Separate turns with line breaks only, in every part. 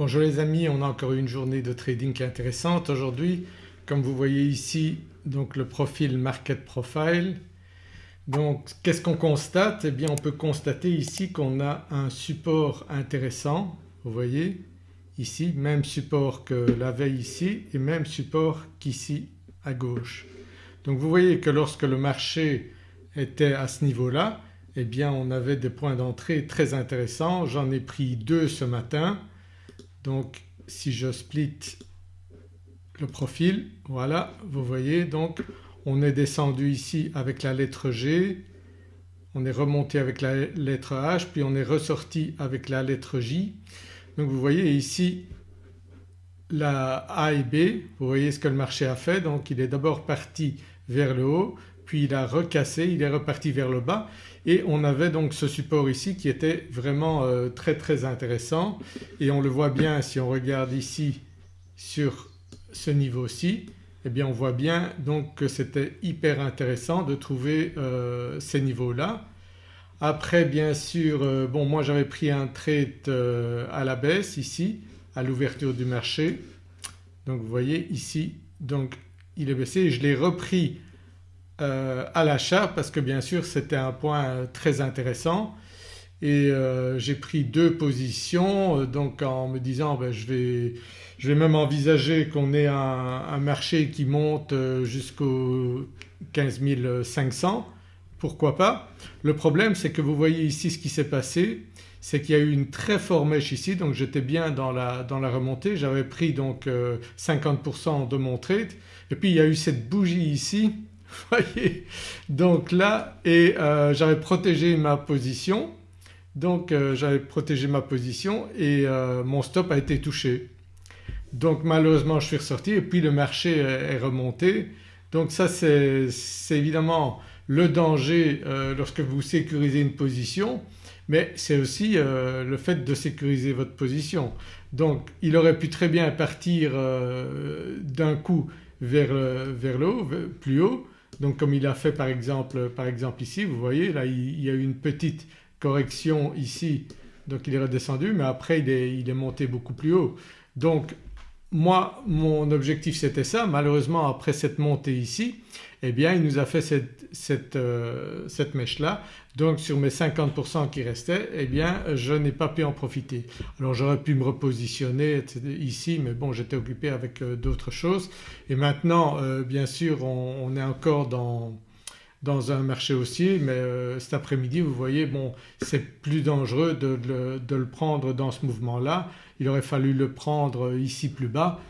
Bonjour les amis, on a encore une journée de trading intéressante aujourd'hui. Comme vous voyez ici donc le profil Market Profile. Donc qu'est-ce qu'on constate? Eh bien on peut constater ici qu'on a un support intéressant, vous voyez ici, même support que la veille ici et même support qu'ici à gauche. Donc vous voyez que lorsque le marché était à ce niveau-là eh bien on avait des points d'entrée très intéressants. J'en ai pris deux ce matin donc si je split le profil voilà vous voyez donc on est descendu ici avec la lettre G, on est remonté avec la lettre H puis on est ressorti avec la lettre J. Donc vous voyez ici la A et B, vous voyez ce que le marché a fait donc il est d'abord parti vers le haut puis il a recassé, il est reparti vers le bas et on avait donc ce support ici qui était vraiment euh, très très intéressant. Et on le voit bien si on regarde ici sur ce niveau-ci eh bien on voit bien donc que c'était hyper intéressant de trouver euh, ces niveaux-là. Après bien sûr euh, bon moi j'avais pris un trade à la baisse ici à l'ouverture du marché. Donc vous voyez ici donc il est baissé. Et je l'ai repris euh, à l'achat parce que bien sûr c'était un point très intéressant. Et euh, j'ai pris deux positions euh, donc en me disant ben, je, vais, je, vais, même envisager qu'on ait un, marché qui monte jusqu'au 15 500 pourquoi pas? Le problème c'est que vous voyez ici ce qui s'est passé c'est qu'il y a eu une très forte mèche ici donc j'étais bien dans la, dans la remontée. J'avais pris donc 50% de mon trade. Et puis il y a eu cette bougie ici voyez donc là euh, j'avais protégé ma position donc euh, j'avais protégé ma position et euh, mon stop a été touché. Donc malheureusement je suis ressorti et puis le marché est, remonté. Donc ça c'est évidemment le danger lorsque vous sécurisez une position mais c'est aussi le fait de sécuriser votre position. Donc il aurait pu très bien partir d'un coup vers, vers le haut, plus haut donc comme il a fait par exemple, par exemple ici vous voyez là il, y a eu une petite correction ici donc il est redescendu mais après il est, il est monté beaucoup plus haut. Donc moi mon objectif c'était ça malheureusement après cette montée ici eh bien il nous a fait cette, cette, euh, cette mèche-là donc sur mes 50% qui restaient eh bien je n'ai pas pu en profiter. Alors j'aurais pu me repositionner ici mais bon j'étais occupé avec euh, d'autres choses et maintenant euh, bien sûr on, est encore dans, dans un marché haussier mais cet après-midi vous voyez bon c'est plus dangereux de, de, le prendre dans ce mouvement-là. Il aurait fallu le prendre ici plus bas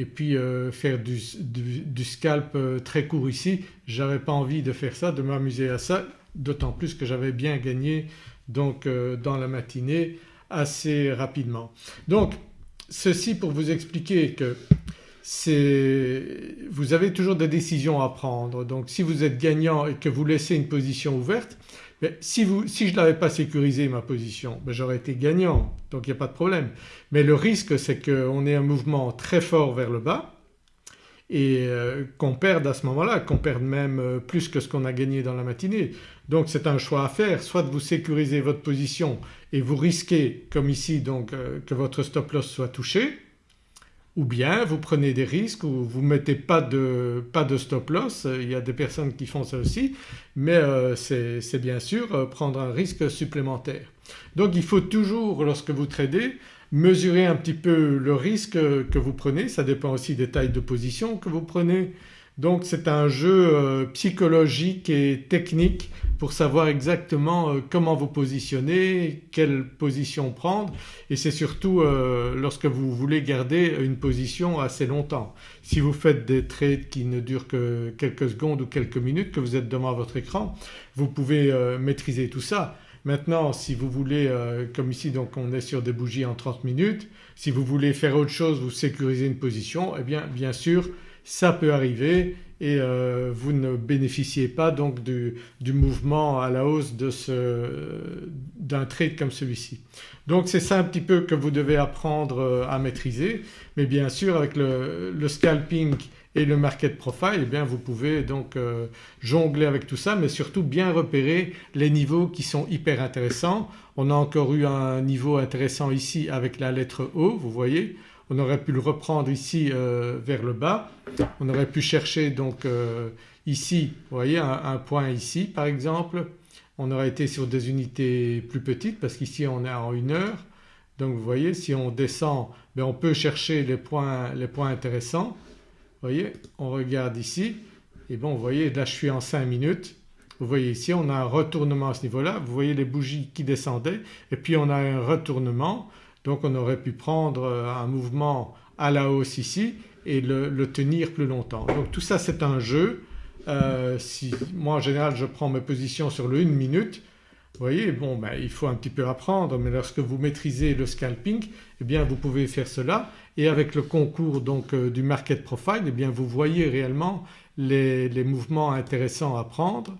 et puis euh, faire du, scalp euh, très court ici. J'avais pas envie de faire ça, de m'amuser à ça d'autant plus que j'avais bien gagné donc euh, dans la matinée assez rapidement. Donc ceci pour vous expliquer que vous avez toujours des décisions à prendre donc si vous êtes gagnant et que vous laissez une position ouverte si, je ne l'avais pas sécurisé ma position ben j'aurais été gagnant donc il n'y a pas de problème. Mais le risque c'est qu'on ait un mouvement très fort vers le bas et euh, qu'on perde à ce moment-là, qu'on perde même euh, plus que ce qu'on a gagné dans la matinée. Donc c'est un choix à faire, soit vous sécurisez votre position et vous risquez comme ici donc euh, que votre stop loss soit touché ou bien vous prenez des risques ou vous ne mettez pas de, pas de stop loss, il y a des personnes qui font ça aussi. Mais euh, c'est bien sûr euh, prendre un risque supplémentaire. Donc il faut toujours lorsque vous tradez mesurer un petit peu le risque que vous prenez, ça dépend aussi des tailles de position que vous prenez. Donc c'est un jeu euh, psychologique et technique pour savoir exactement euh, comment vous positionner, quelle position prendre et c'est surtout euh, lorsque vous voulez garder une position assez longtemps. Si vous faites des trades qui ne durent que quelques secondes ou quelques minutes que vous êtes devant votre écran vous pouvez maîtriser tout ça. Maintenant si vous voulez comme ici donc on est sur des bougies en 30 minutes, si vous voulez faire autre chose, vous sécuriser une position eh bien bien sûr ça peut arriver et euh, vous ne bénéficiez pas donc du, mouvement à la hausse d'un trade comme celui-ci. Donc c'est ça un petit peu que vous devez apprendre euh, à maîtriser mais bien sûr avec le, scalping et le market profile eh bien vous pouvez donc euh, jongler avec tout ça mais surtout bien repérer les niveaux qui sont hyper intéressants. On a encore eu un niveau intéressant ici avec la lettre O vous voyez on aurait pu le reprendre ici euh, vers le bas. On aurait pu chercher donc euh, ici vous voyez un, point ici par exemple. On aurait été sur des unités plus petites parce qu'ici on est en une heure. Donc vous voyez si on descend ben, on peut chercher les points, les points intéressants. Vous voyez on regarde ici et bon vous voyez là je suis en 5 minutes. Vous voyez ici on a un retournement à ce niveau-là, vous voyez les bougies qui descendaient et puis on a un retournement donc on aurait pu prendre euh, un mouvement à la hausse ici et le, tenir plus longtemps. Donc tout ça c'est un jeu. Euh, moi en général je prends mes positions sur le 1 minute vous voyez bon ben, il faut un petit peu apprendre mais lorsque vous maîtrisez le scalping eh bien vous pouvez faire cela et avec le concours donc euh, du market profile eh bien vous voyez réellement les, mouvements intéressants à prendre.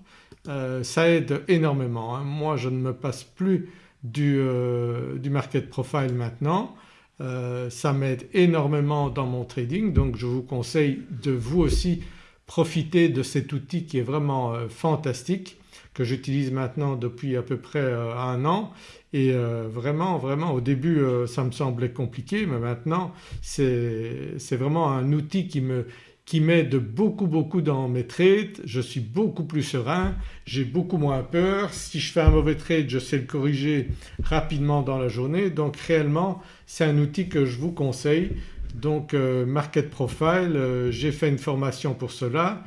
ça aide énormément. Hein. Moi je ne me passe plus euh, du, market profile maintenant. Euh, ça m'aide énormément dans mon trading donc je vous conseille de vous aussi profiter de cet outil qui est vraiment euh, fantastique que j'utilise maintenant depuis à peu près un an et vraiment vraiment au début ça me semblait compliqué mais maintenant c'est vraiment un outil qui me, qui m'aide beaucoup beaucoup dans mes trades, je suis beaucoup plus serein, j'ai beaucoup moins peur, si je fais un mauvais trade je sais le corriger rapidement dans la journée. Donc réellement c'est un outil que je vous conseille. Donc euh, Market Profile, euh, j'ai fait une formation pour cela,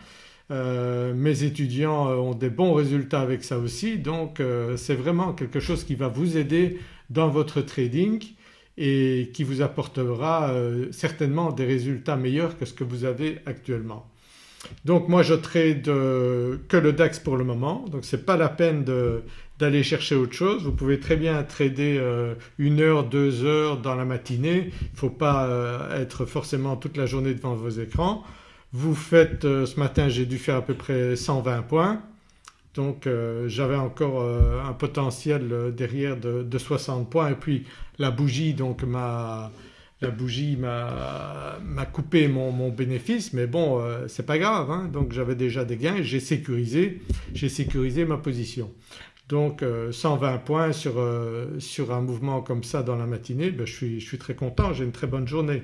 euh, mes étudiants ont des bons résultats avec ça aussi. Donc c'est vraiment quelque chose qui va vous aider dans votre trading et qui vous apportera euh, certainement des résultats meilleurs que ce que vous avez actuellement. Donc moi je trade euh, que le DAX pour le moment donc ce n'est pas la peine d'aller chercher autre chose. Vous pouvez très bien trader euh, une heure, deux heures dans la matinée, il ne faut pas être forcément toute la journée devant vos écrans. Vous faites ce matin j'ai dû faire à peu près 120 points donc euh, j'avais encore euh, un potentiel euh, derrière de, 60 points et puis la bougie donc m'a la bougie m'a coupé mon, bénéfice mais bon c'est pas grave hein. donc j'avais déjà des gains j'ai sécurisé, sécurisé ma position. Donc 120 points sur, sur, un mouvement comme ça dans la matinée ben, je, suis, je suis très content, j'ai une très bonne journée.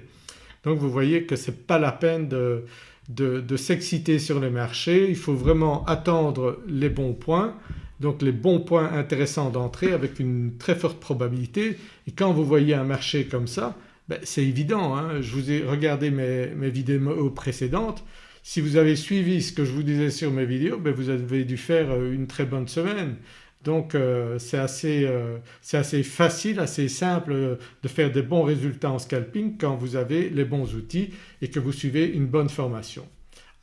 Donc vous voyez que ce n'est pas la peine de, de, s'exciter sur les marchés, il faut vraiment attendre les bons points donc les bons points intéressants d'entrée avec une très forte probabilité et quand vous voyez un marché comme ça ben c'est évident hein. je vous ai regardé mes, vidéos précédentes si vous avez suivi ce que je vous disais sur mes vidéos ben vous avez dû faire une très bonne semaine. Donc euh, c'est assez, euh, assez, facile, assez simple euh, de faire des bons résultats en scalping quand vous avez les bons outils et que vous suivez une bonne formation.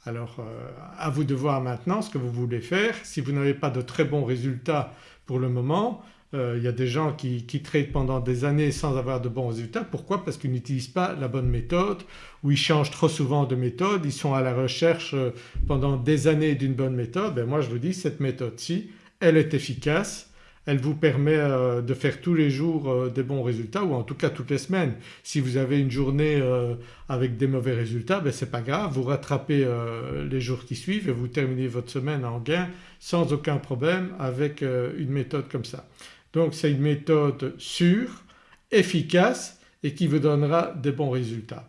Alors à vous de voir maintenant ce que vous voulez faire. Si vous n'avez pas de très bons résultats pour le moment, il y a des gens qui, qui traitent pendant des années sans avoir de bons résultats. Pourquoi? Parce qu'ils n'utilisent pas la bonne méthode ou ils changent trop souvent de méthode, ils sont à la recherche pendant des années d'une bonne méthode. Ben moi je vous dis cette méthode-ci elle est efficace, elle vous permet euh, de faire tous les jours euh, des bons résultats ou en tout cas toutes les semaines. Si vous avez une journée euh, avec des mauvais résultats ben c'est pas grave, vous rattrapez les jours qui suivent et vous terminez votre semaine en gain sans aucun problème avec une méthode comme ça. Donc c'est une méthode sûre, efficace et qui vous donnera des bons résultats.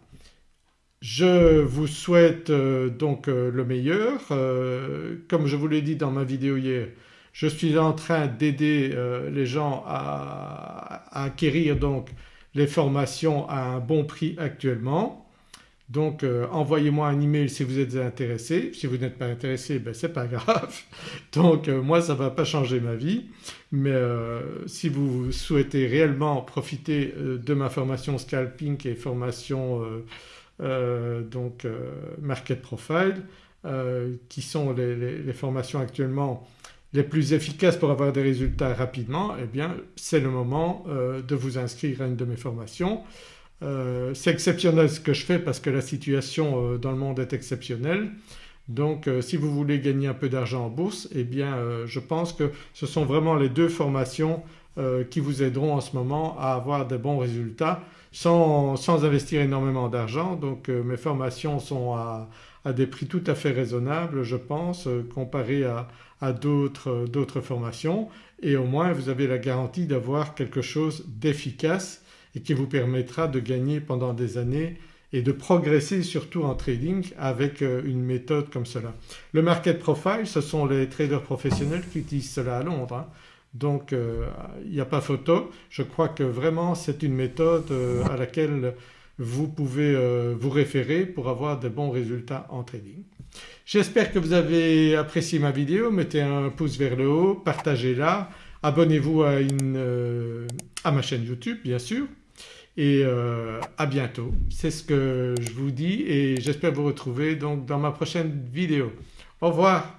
Je vous souhaite donc le meilleur. comme je vous l'ai dit dans ma vidéo hier je suis en train d'aider euh, les gens à, acquérir donc les formations à un bon prix actuellement. Donc euh, envoyez-moi un email si vous êtes intéressé, si vous n'êtes pas intéressé ben c'est pas grave. Donc euh, moi ça ne va pas changer ma vie mais si vous souhaitez réellement profiter de ma formation scalping et formation donc market profile qui sont les formations actuellement les plus efficaces pour avoir des résultats rapidement eh bien c'est le moment euh, de vous inscrire à une de mes formations. Euh, c'est exceptionnel ce que je fais parce que la situation euh, dans le monde est exceptionnelle Donc si vous voulez gagner un peu d'argent en bourse eh bien je pense que ce sont vraiment les deux formations qui vous aideront en ce moment à avoir de bons résultats sans, investir énormément d'argent. Donc mes formations sont à, des prix tout à fait raisonnables je pense comparé à, à d'autres formations et au moins vous avez la garantie d'avoir quelque chose d'efficace et qui vous permettra de gagner pendant des années et de progresser surtout en trading avec euh, une méthode comme cela. Le market profile ce sont les traders professionnels qui utilisent cela à Londres hein. donc euh, il n'y a pas photo. Je crois que vraiment c'est une méthode euh, à laquelle vous pouvez vous référer pour avoir de bons résultats en trading. J'espère que vous avez apprécié ma vidéo, mettez un pouce vers le haut, partagez-la, abonnez-vous à, à ma chaîne YouTube bien sûr et euh, à bientôt. C'est ce que je vous dis et j'espère vous retrouver donc dans ma prochaine vidéo. Au revoir